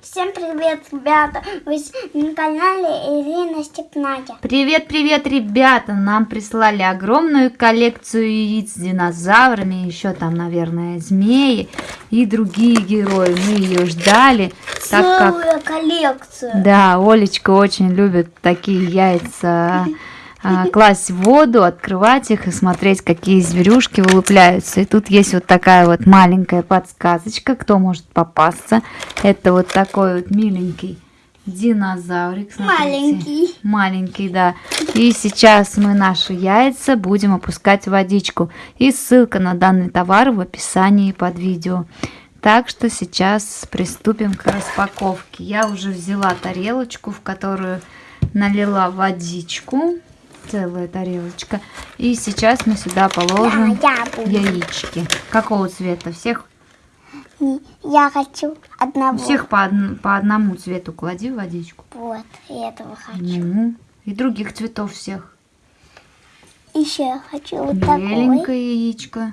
Всем привет, ребята! Вы на канале Ирина Степная. Привет, привет, ребята! Нам прислали огромную коллекцию яиц с динозаврами, еще там, наверное, змеи и другие герои. Мы ее ждали. Целую так как... коллекцию. Да, Олечка очень любит такие яйца класть в воду, открывать их и смотреть, какие зверюшки вылупляются. И тут есть вот такая вот маленькая подсказочка, кто может попасться. Это вот такой вот миленький динозаврик. Смотрите. Маленький. Маленький, да. И сейчас мы наши яйца будем опускать в водичку. И ссылка на данный товар в описании под видео. Так что сейчас приступим к распаковке. Я уже взяла тарелочку, в которую налила водичку целая тарелочка. И сейчас мы сюда положим да, яички. Какого цвета? Всех? Я хочу одного. Всех по, од... по одному цвету клади в водичку. Вот, я этого хочу. Ну, и других цветов всех. Еще я хочу вот Беленькое такой. яичко.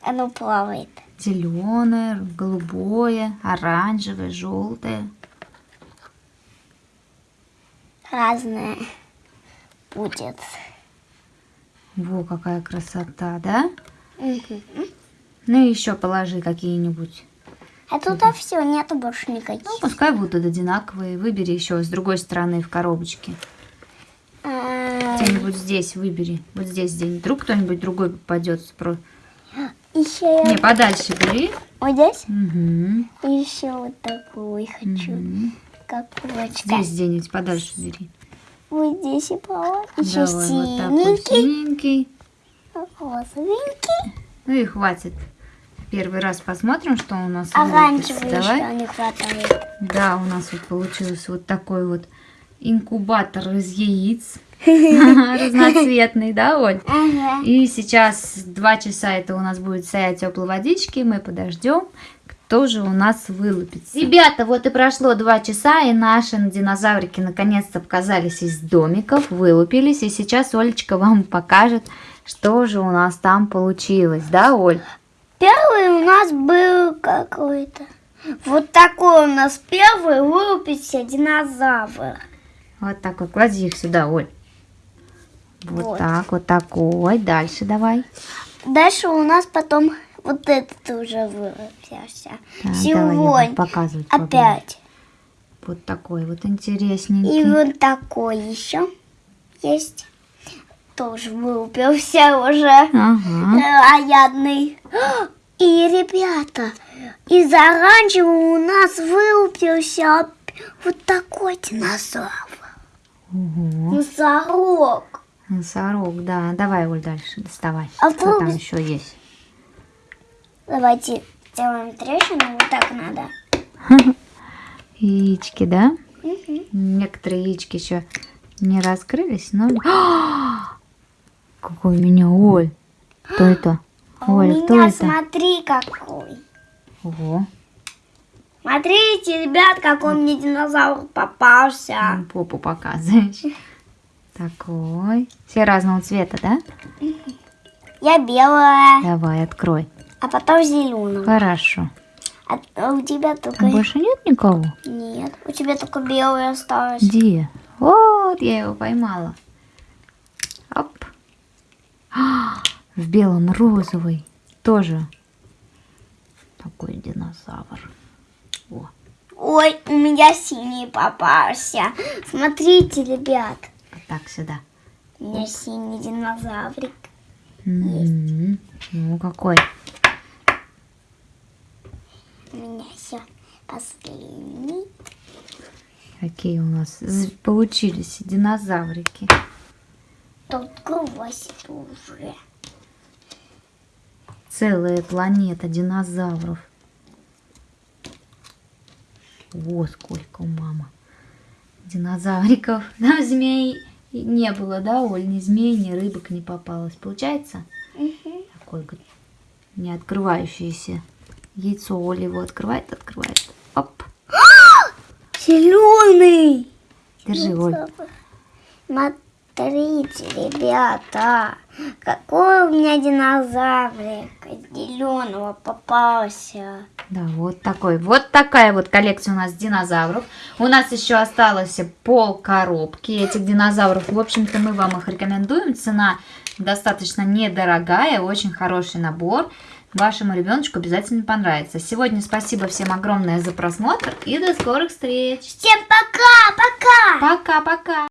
Оно плавает. Зеленое, голубое, оранжевое, желтое. Разное будет. Во, какая красота, да? Угу. Ну и еще положи какие-нибудь. А тут угу. все, нету больше никаких. Ну, пускай будут одинаковые. Выбери еще с другой стороны в коробочке. А... Где-нибудь здесь выбери. Вот здесь где-нибудь. Вдруг кто-нибудь другой попадется. Про... Еще Не, подальше бери. Вот здесь? Угу. Еще вот такой хочу. Угу. Как Здесь где-нибудь подальше бери. Вот здесь и пала. Еще Давай, синенький. Вот. Розовенький. Ну и хватит. Первый раз посмотрим, что у нас Оранжевый Давай. еще не хватает. Да, у нас вот получился вот такой вот инкубатор из яиц. Разноцветный, да, Оль? Ага. И сейчас два часа это у нас будет стоять теплой водички. Мы подождем тоже у нас вылупится. Ребята, вот и прошло два часа, и наши динозаврики наконец-то показались из домиков, вылупились. И сейчас Олечка вам покажет, что же у нас там получилось. Да, Оль? Первый у нас был какой-то. Вот такой у нас первый вылупился динозавр. Вот такой. Клади их сюда, Оль. Вот, вот так, вот такой. Дальше давай. Дальше у нас потом вот этот уже вылупился. Так, Сегодня показывать опять. Вот такой вот интересненький. И вот такой еще есть. Тоже вылупился уже. Ага. Аядный. И, ребята, из оранжевого у нас вылупился вот такой динозавр. Угу. Носорог. Носорог, да. Давай, Оль, дальше доставай. А Что там еще есть? Давайте сделаем трещину, вот так надо. Яички, да? Угу. Некоторые яички еще не раскрылись, но... Какой у меня, Оль! Кто это? А Оль, у кто меня, это? смотри, какой. Ого. Смотрите, ребят, какой мне динозавр попался. Попу показываешь. Такой. Все разного цвета, да? Я белая. Давай, открой. А потом зеленый. Хорошо. А, а у тебя только... Там больше нет никого? Нет, у тебя только белый осталось. Где? Вот, я его поймала. Оп. А, в белом розовый. Тоже такой динозавр. О. Ой, у меня синий попался. Смотрите, ребят. Вот так сюда. У меня синий динозаврик. М -м -м. Ну, какой. У меня все последний. Какие у нас получились динозаврики. Тут красит уже. Целая планета динозавров. Вот сколько у мамы динозавриков. Нам змей не было, да, Оль? Ни змей, ни рыбок не попалось. Получается? Угу. Такой не открывающийся. Яйцо Оля его открывает, открывает. Зеленый. Держи, Оль. Смотрите, ребята, какой у меня динозаврик зеленого попался. Да, вот такой. Вот такая вот коллекция у нас динозавров. У нас еще осталось пол коробки этих динозавров. В общем-то, мы вам их рекомендуем. Цена достаточно недорогая, очень хороший набор. Вашему ребеночку обязательно понравится. Сегодня спасибо всем огромное за просмотр и до скорых встреч. Всем пока, пока! Пока-пока!